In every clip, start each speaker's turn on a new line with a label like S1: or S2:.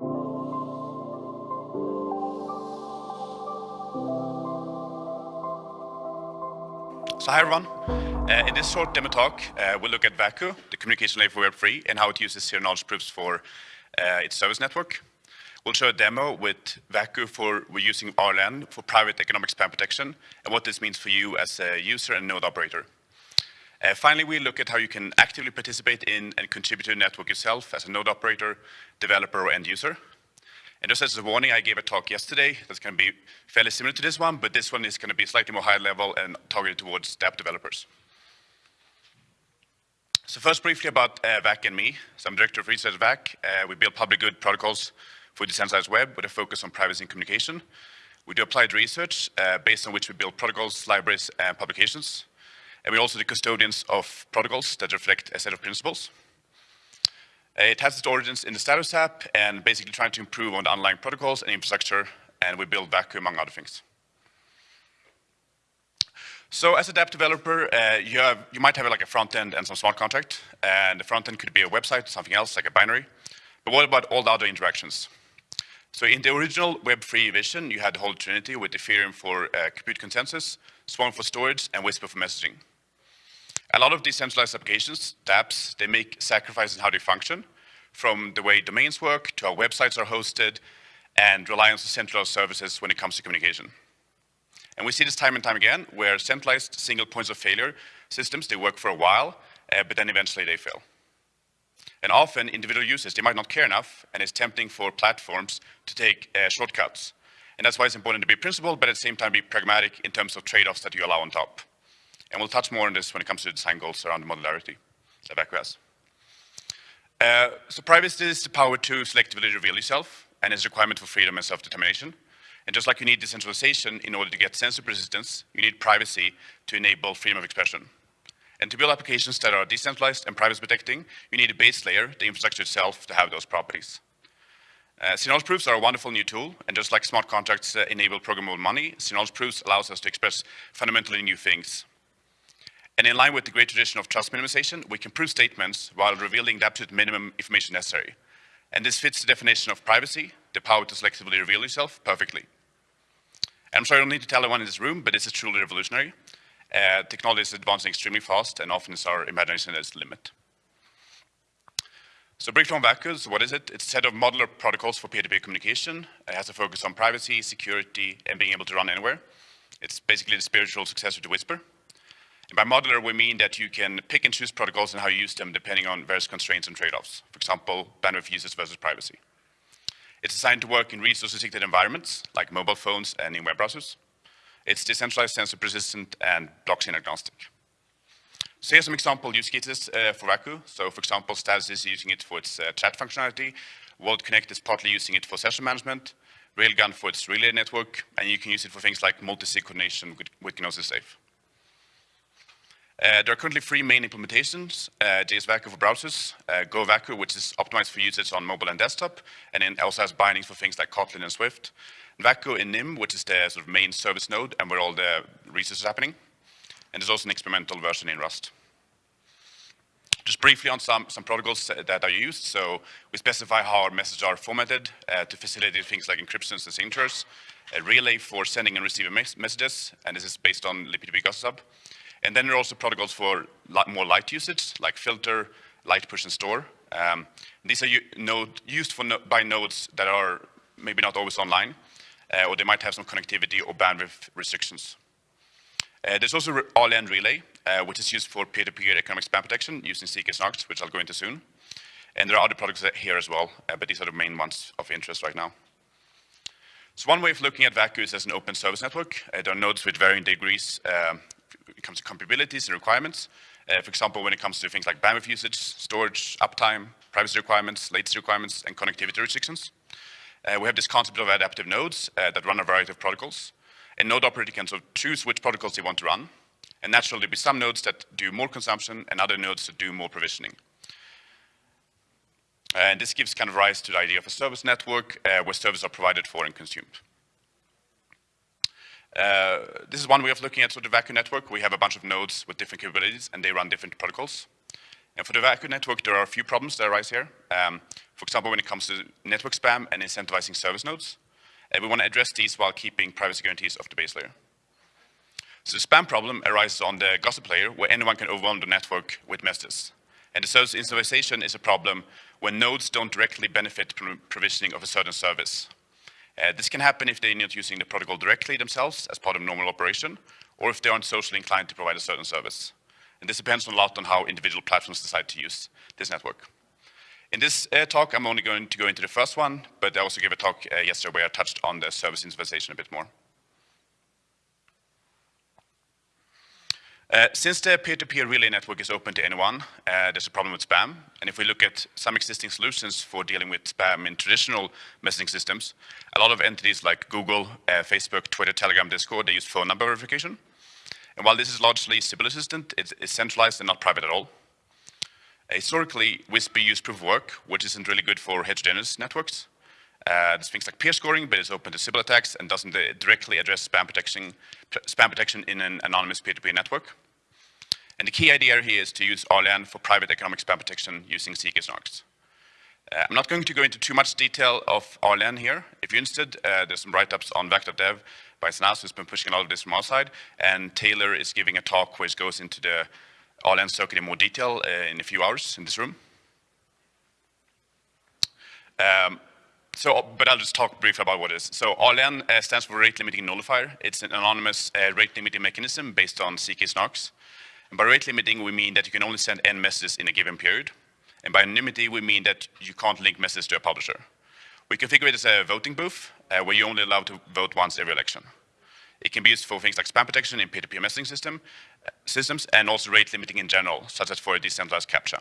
S1: So hi everyone. Uh, in this short demo talk, uh, we'll look at Waku, the communication layer for Web3, and how it uses zero knowledge proofs for uh, its service network. We'll show a demo with Waku for we're using RLN for private economic spam protection, and what this means for you as a user and node operator. Uh, finally, we look at how you can actively participate in and contribute to the network yourself as a node operator, developer, or end user. And just as a warning, I gave a talk yesterday that's going to be fairly similar to this one, but this one is going to be slightly more high level and targeted towards app developers. So first briefly about uh, VAC and me. So I'm director of research at VAC. Uh, we build public good protocols for decentralized web with a focus on privacy and communication. We do applied research uh, based on which we build protocols, libraries, and publications. And we're also the custodians of protocols that reflect a set of principles. Uh, it has its origins in the status app and basically trying to improve on the underlying protocols and infrastructure, and we build Waku among other things. So as a dApp developer, uh, you, have, you might have like a front end and some smart contract, and the front end could be a website, something else like a binary. But what about all the other interactions? So in the original Web3 vision, you had the whole trinity with Ethereum for uh, compute consensus, Swarm for storage, and Whisper for messaging. A lot of decentralized applications, dApps, they make sacrifices in how they function, from the way domains work to how websites are hosted, and reliance on centralized services when it comes to communication. And we see this time and time again, where centralized single points of failure systems, they work for a while, uh, but then eventually they fail. And often individual users, they might not care enough, and it's tempting for platforms to take uh, shortcuts. And that's why it's important to be principled, but at the same time be pragmatic in terms of trade-offs that you allow on top. And we'll touch more on this when it comes to the design goals around modularity. Uh, so privacy is the power to selectively reveal yourself and is a requirement for freedom and self-determination. And just like you need decentralization in order to get censorship resistance, you need privacy to enable freedom of expression. And to build applications that are decentralized and privacy protecting, you need a base layer, the infrastructure itself, to have those properties. Uh, zero-knowledge proofs are a wonderful new tool, and just like smart contracts uh, enable programmable money, zero-knowledge proofs allows us to express fundamentally new things. And in line with the great tradition of trust minimization, we can prove statements while revealing the absolute minimum information necessary. And this fits the definition of privacy, the power to selectively reveal yourself, perfectly. I'm sure I don't need to tell anyone in this room, but this is truly revolutionary. Uh, technology is advancing extremely fast, and often it's our imagination that's the limit. So briefly on Vacus, what is it? It's a set of modular protocols for peer-to-peer -peer communication. It has a focus on privacy, security, and being able to run anywhere. It's basically the spiritual successor to Whisper. And by modular, we mean that you can pick and choose protocols and how you use them depending on various constraints and trade-offs. For example, bandwidth usage versus privacy. It's designed to work in resource-restricted environments, like mobile phones and in web browsers. It's decentralized, sensor persistent, and blockchain agnostic. So here's some example use cases uh, for Waku. So for example, Status is using it for its uh, chat functionality. WalletConnect is partly using it for session management. Railgun for its relay network. And you can use it for things like multi-sig coordination with, with Gnosis Safe. Uh, there are currently three main implementations, uh, js-waku for browsers, uh, go-waku, which is optimized for usage on mobile and desktop, and then also has bindings for things like Kotlin and Swift. And Waku in Nim, which is the sort of main service node and where all the research is happening. And there's also an experimental version in Rust. Just briefly on some, some protocols that are used. So we specify how our messages are formatted uh, to facilitate things like encryptions and signatures, a relay for sending and receiving mes messages, and this is based on libp2p Sub. And then there are also protocols for more light usage, like filter, light push and store. Um, these are node, used no by nodes that are maybe not always online, uh, or they might have some connectivity or bandwidth restrictions. Uh, there's also RLN Relay, uh, which is used for peer-to-peer -peer economic spam protection using ZK which I'll go into soon. And there are other products here as well, uh, but these are the main ones of interest right now. So one way of looking at Waku is as an open service network. Uh, there are nodes with varying degrees um, it comes to compatibilities and requirements. Uh, for example, when it comes to things like bandwidth usage, storage, uptime, privacy requirements, latency requirements, and connectivity restrictions. Uh, we have this concept of adaptive nodes uh, that run a variety of protocols. A node operator can sort of choose which protocols they want to run. And naturally, there'll be some nodes that do more consumption and other nodes that do more provisioning. And this gives kind of rise to the idea of a service network uh, where services are provided for and consumed. Uh, this is one way of looking at sort of Waku network. We have a bunch of nodes with different capabilities and they run different protocols. And for the Waku network, there are a few problems that arise here. Um, for example, when it comes to network spam and incentivizing service nodes. And we want to address these while keeping privacy guarantees of the base layer. So the spam problem arises on the gossip layer, where anyone can overwhelm the network with messages. And the service incentivization is a problem when nodes don't directly benefit from provisioning of a certain service. Uh, this can happen if they're not using the protocol directly themselves as part of normal operation, or if they aren't socially inclined to provide a certain service. And this depends a lot on how individual platforms decide to use this network. In this uh, talk, I'm only going to go into the first one, but I also gave a talk uh, yesterday where I touched on the service incentivization a bit more. Uh, since the peer-to-peer -peer relay network is open to anyone, uh, there's a problem with spam. And if we look at some existing solutions for dealing with spam in traditional messaging systems, a lot of entities like Google, uh, Facebook, Twitter, Telegram, Discord, they use phone number verification. And while this is largely Sybil resistant, it's, it's centralized and not private at all. historically, Whisper used proof of work, which isn't really good for heterogeneous networks. Uh, there's things like peer scoring, but it's open to Sybil attacks and doesn't uh, directly address spam protection, spam protection in an anonymous peer-to-peer -peer network. And the key idea here is to use RLN for private economic spam protection using ZK-SNARKs. Uh, I'm not going to go into too much detail of RLN here. If you're interested, uh, there's some write-ups on vac.dev by Sanaz, who's been pushing a lot of this from our side, and Taylor is giving a talk which goes into the RLN circuit in more detail uh, in a few hours in this room. Um, so, but I'll just talk briefly about what it is. So RLN uh, stands for Rate Limiting Nullifier. It's an anonymous uh, rate limiting mechanism based on ZK-SNARKs. And by rate limiting, we mean that you can only send n messages in a given period. And by anonymity, we mean that you can't link messages to a publisher. We configure it as a voting booth, uh, where you're only allowed to vote once every election. It can be used for things like spam protection in peer-to-peer -peer messaging system, uh, systems, and also rate limiting in general, such as for a decentralized CAPTCHA.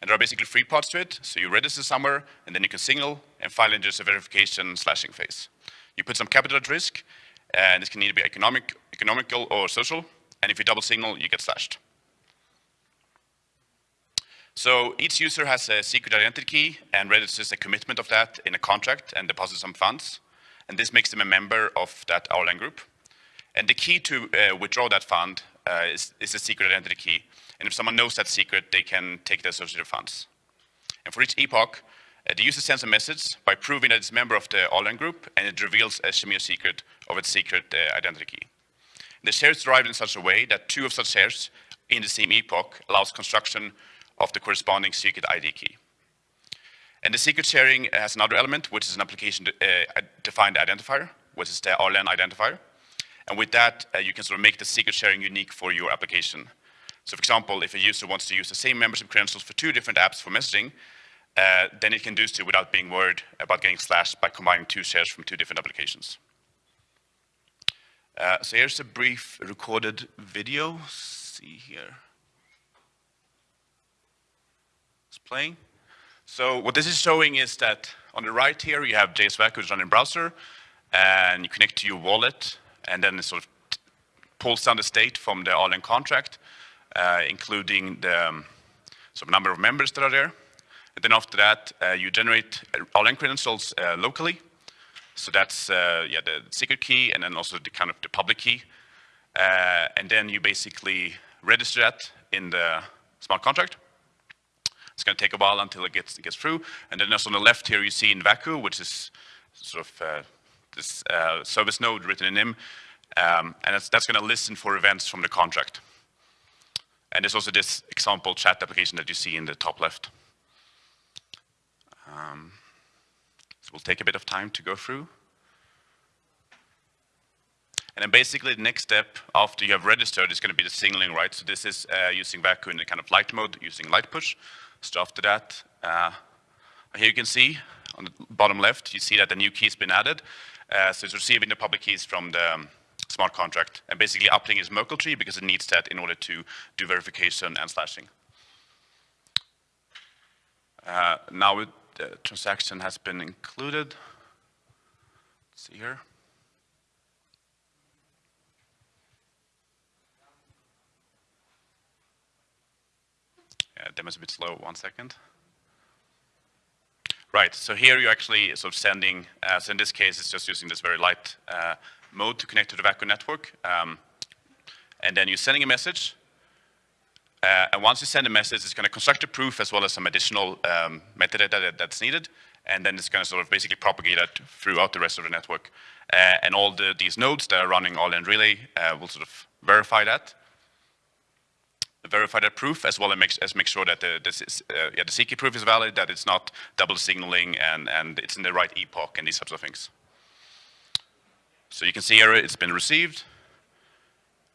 S1: And there are basically three parts to it. So you register somewhere, and then you can signal, and finally there's a verification slashing phase. You put some capital at risk, and this can either be economic, economical or social, and if you double signal, you get slashed. So each user has a secret identity key and registers a commitment of that in a contract and deposits some funds. And this makes them a member of that RLN group. And the key to uh, withdraw that fund uh, is, is a secret identity key. And if someone knows that secret, they can take the associated funds. And for each epoch, uh, the user sends a message by proving that it's a member of the RLN group, and it reveals a Shamir secret of its secret uh, identity key. The shares derived in such a way that two of such shares in the same epoch allows construction of the corresponding secret ID key. And the secret sharing has another element, which is an application uh, defined identifier, which is the RLN identifier. And with that, uh, you can sort of make the secret sharing unique for your application. So for example, if a user wants to use the same membership credentials for two different apps for messaging, uh, then it can do so without being worried about getting slashed by combining two shares from two different applications. Uh, so here's a brief recorded video. Let's see here. It's playing. So what this is showing is that on the right here you have js-waku, which is running in browser, and you connect to your wallet, and then it sort of pulls down the state from the RLN contract, uh, including the um, some number of members that are there. And then after that, uh, you generate RLN credentials uh, locally, so that's uh, yeah the secret key and then also the kind of the public key. Uh, and then you basically register that in the smart contract. It's going to take a while until it gets, it gets through. And then also on the left here, you see in Waku, which is sort of uh, this uh, service node written in Nim. Um, and that's, that's going to listen for events from the contract. And there's also this example chat application that you see in the top left. Um, will take a bit of time to go through. And then basically the next step after you have registered is going to be the signaling, right? So this is uh, using Waku in a kind of light mode, using light push. So after that, uh, here you can see on the bottom left, you see that the new key has been added. Uh, so it's receiving the public keys from the um, smart contract and basically updating its Merkle tree because it needs that in order to do verification and slashing. Uh, now the transaction has been included. Let's see here. Yeah, demo's a bit slow, one second. Right, so here you're actually sort of sending, uh, so in this case it's just using this very light uh, mode to connect to the Waku network. Um, and then you're sending a message, Uh, and once you send a message, it's going to construct a proof as well as some additional um, metadata that, that's needed. And then it's going to sort of basically propagate that throughout the rest of the network. Uh, and all the, these nodes that are running RLN relay uh, will sort of verify that verify that proof as well as make, as make sure that the, this uh, yeah, the ZK proof is valid, that it's not double signaling and, and it's in the right epoch and these types of things. So you can see here it's been received.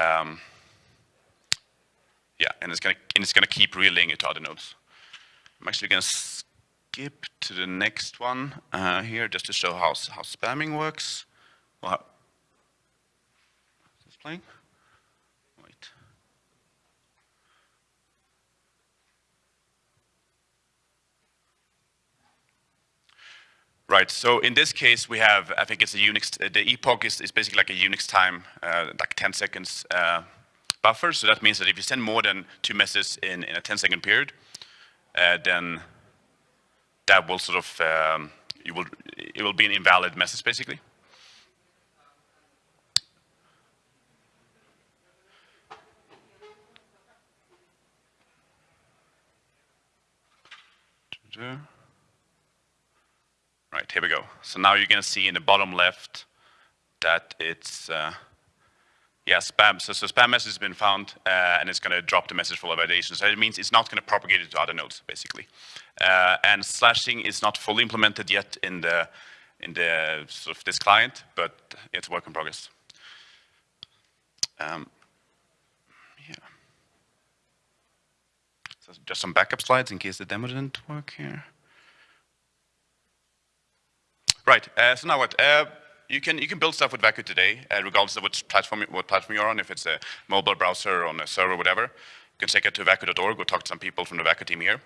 S1: Um, yeah, and it's gonna and it's gonna keep relaying it to other nodes. I'm actually gonna skip to the next one uh, here just to show how how spamming works. Well, is this playing? Wait. Right, so in this case, we have, I think it's a Unix, the epoch is, is basically like a Unix time, uh, like 10 seconds uh, buffer. So that means that if you send more than two messages in, in a 10 second period, uh, then that will sort of, um, you will, it will be an invalid message basically. Right, here we go. So now you're going to see in the bottom left that it's, uh, yeah, spam. So, so spam message has been found, uh, and it's going to drop the message for validation. So it means it's not going to propagate it to other nodes, basically. Uh, and slashing is not fully implemented yet in the in the sort of this client, but it's work in progress. Um, yeah. So just some backup slides in case the demo didn't work here. Right. Uh, so now what? You can you can build stuff with Waku today, uh, regardless of which platform what platform you're on. If it's a mobile browser, or on a server, whatever, you can check it to waku.org or talk to some people from the Waku team here.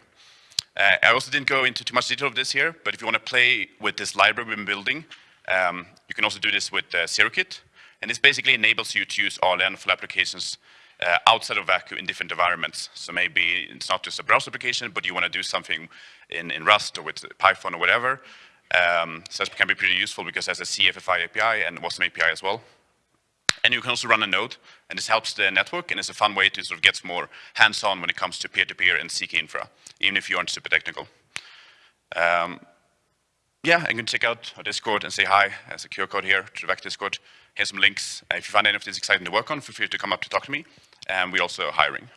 S1: Uh, I also didn't go into too much detail of this here, but if you want to play with this library we've been building, um, you can also do this with uh. And this basically enables you to use RLN for applications uh, outside of Waku in different environments. So maybe it's not just a browser application, but you want to do something in, in Rust or with Python or whatever. Um, so this can be pretty useful because it has a CFFI API and WASM API as well. And you can also run a node, and this helps the network, and it's a fun way to sort of get more hands-on when it comes to peer-to-peer -peer and ZK infra, even if you aren't super technical. Um, yeah, and you can check out our Discord and say hi. There's a QR code here to the Vac Discord. Here's some links. Uh, if you find any of this exciting to work on, feel free to come up to talk to me. And we're also hiring.